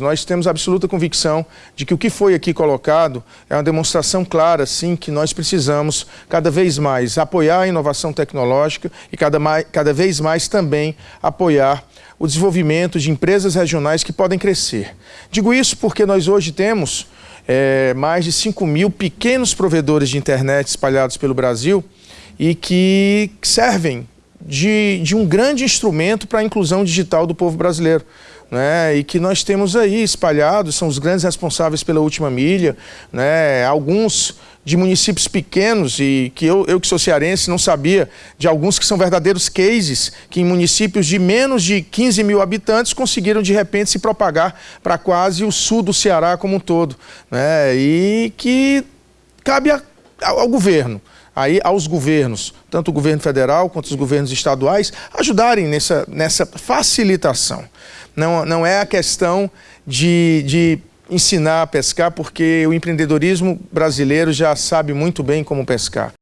Nós temos absoluta convicção de que o que foi aqui colocado é uma demonstração clara, sim, que nós precisamos cada vez mais apoiar a inovação tecnológica e cada, mais, cada vez mais também apoiar o desenvolvimento de empresas regionais que podem crescer. Digo isso porque nós hoje temos é, mais de 5 mil pequenos provedores de internet espalhados pelo Brasil e que servem de, de um grande instrumento para a inclusão digital do povo brasileiro. Né, e que nós temos aí espalhados, são os grandes responsáveis pela última milha, né, alguns de municípios pequenos e que eu, eu que sou cearense não sabia de alguns que são verdadeiros cases que em municípios de menos de 15 mil habitantes conseguiram de repente se propagar para quase o sul do Ceará como um todo né, e que cabe a, ao governo aí aos governos, tanto o governo federal quanto os governos estaduais, ajudarem nessa, nessa facilitação. Não, não é a questão de, de ensinar a pescar, porque o empreendedorismo brasileiro já sabe muito bem como pescar.